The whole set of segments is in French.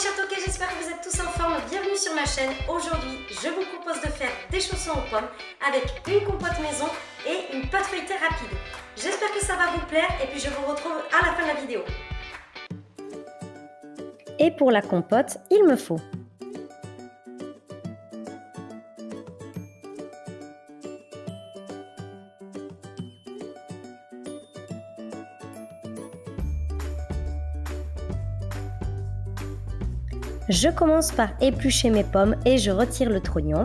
chers toqués, j'espère que vous êtes tous en forme. Bienvenue sur ma chaîne. Aujourd'hui, je vous propose de faire des chaussons aux pommes avec une compote maison et une pâte feuilletée rapide. J'espère que ça va vous plaire et puis je vous retrouve à la fin de la vidéo. Et pour la compote, il me faut Je commence par éplucher mes pommes et je retire le trognon.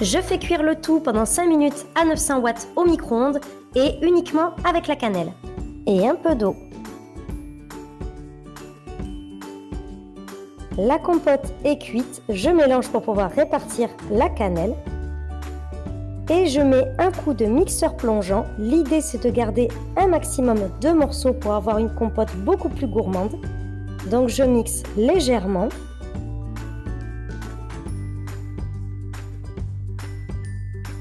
Je fais cuire le tout pendant 5 minutes à 900 watts au micro-ondes et uniquement avec la cannelle. Et un peu d'eau. La compote est cuite, je mélange pour pouvoir répartir la cannelle. Et je mets un coup de mixeur plongeant. L'idée c'est de garder un maximum de morceaux pour avoir une compote beaucoup plus gourmande. Donc je mixe légèrement.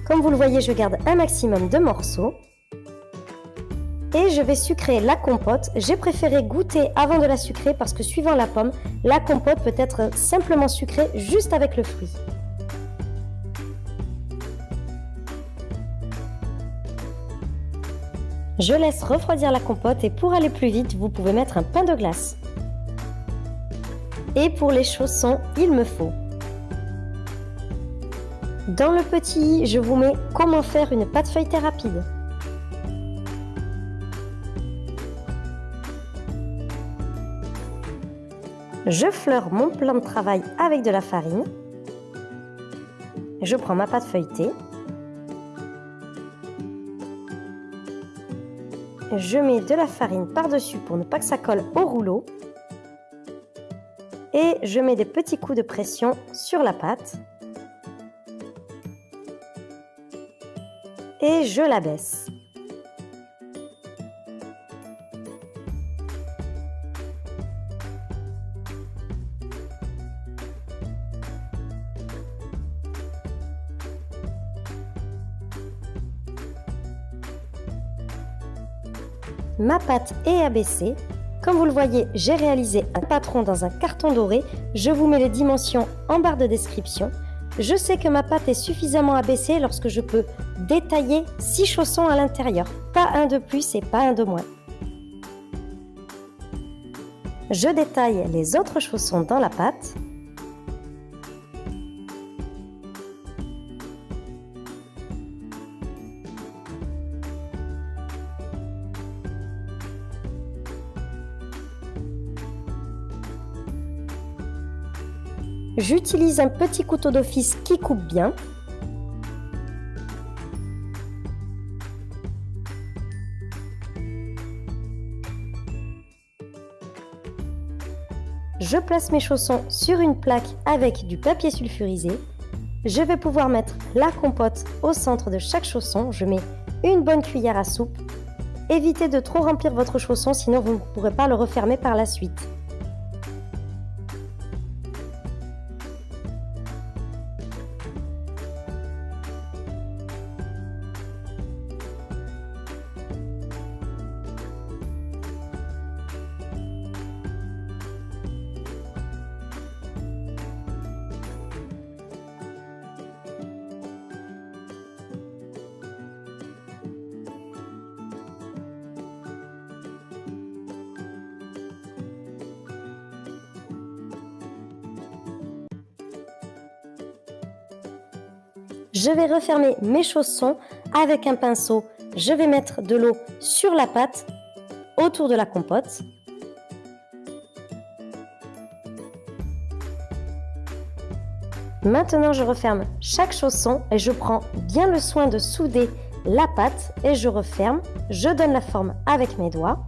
Comme vous le voyez, je garde un maximum de morceaux. Et je vais sucrer la compote. J'ai préféré goûter avant de la sucrer parce que suivant la pomme, la compote peut être simplement sucrée juste avec le fruit. Je laisse refroidir la compote et pour aller plus vite, vous pouvez mettre un pain de glace. Et pour les chaussons, il me faut dans le petit i, je vous mets comment faire une pâte feuilletée rapide. Je fleure mon plan de travail avec de la farine. Je prends ma pâte feuilletée. Je mets de la farine par-dessus pour ne pas que ça colle au rouleau. Et je mets des petits coups de pression sur la pâte. Et je la baisse. Ma pâte est abaissée. Comme vous le voyez, j'ai réalisé un patron dans un carton doré. Je vous mets les dimensions en barre de description. Je sais que ma pâte est suffisamment abaissée lorsque je peux détailler 6 chaussons à l'intérieur. Pas un de plus et pas un de moins. Je détaille les autres chaussons dans la pâte. J'utilise un petit couteau d'office qui coupe bien. Je place mes chaussons sur une plaque avec du papier sulfurisé. Je vais pouvoir mettre la compote au centre de chaque chausson. Je mets une bonne cuillère à soupe. Évitez de trop remplir votre chausson, sinon vous ne pourrez pas le refermer par la suite. Je vais refermer mes chaussons avec un pinceau. Je vais mettre de l'eau sur la pâte autour de la compote. Maintenant, je referme chaque chausson et je prends bien le soin de souder la pâte et je referme. Je donne la forme avec mes doigts.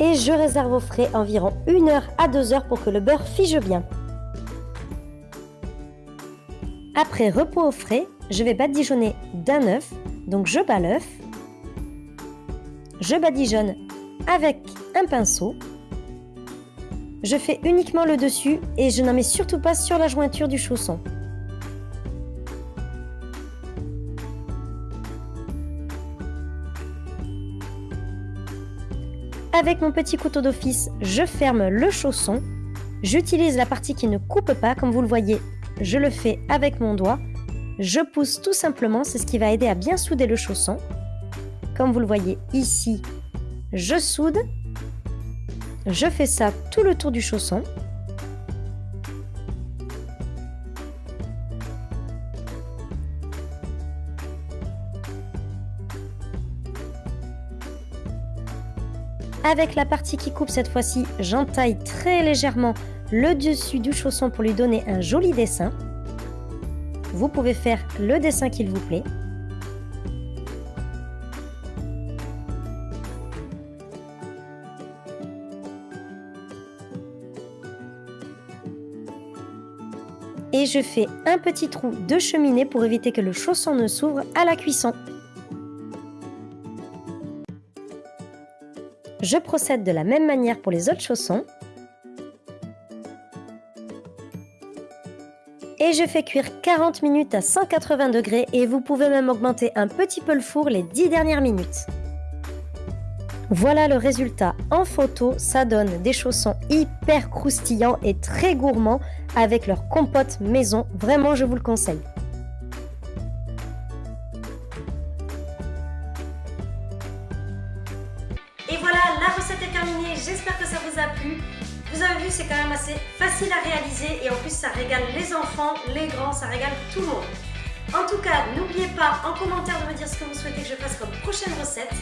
Et je réserve au frais environ 1 heure à 2 heures pour que le beurre fige bien. Après repos au frais, je vais badigeonner d'un œuf. Donc je bats l'œuf. Je badigeonne avec un pinceau. Je fais uniquement le dessus et je n'en mets surtout pas sur la jointure du chausson. Avec mon petit couteau d'office, je ferme le chausson. J'utilise la partie qui ne coupe pas, comme vous le voyez, je le fais avec mon doigt. Je pousse tout simplement, c'est ce qui va aider à bien souder le chausson. Comme vous le voyez ici, je soude. Je fais ça tout le tour du chausson. Avec la partie qui coupe cette fois-ci, j'entaille très légèrement le dessus du chausson pour lui donner un joli dessin. Vous pouvez faire le dessin qu'il vous plaît. Et je fais un petit trou de cheminée pour éviter que le chausson ne s'ouvre à la cuisson. Je procède de la même manière pour les autres chaussons. Et je fais cuire 40 minutes à 180 degrés et vous pouvez même augmenter un petit peu le four les 10 dernières minutes. Voilà le résultat en photo, ça donne des chaussons hyper croustillants et très gourmands avec leur compote maison, vraiment je vous le conseille. La recette est terminée. J'espère que ça vous a plu. Vous avez vu, c'est quand même assez facile à réaliser et en plus ça régale les enfants, les grands, ça régale tout le monde. En tout cas, n'oubliez pas en commentaire de me dire ce que vous souhaitez que je fasse comme prochaine recette.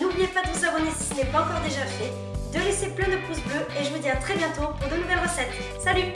N'oubliez pas de vous abonner si ce n'est pas encore déjà fait, de laisser plein de pouces bleus et je vous dis à très bientôt pour de nouvelles recettes. Salut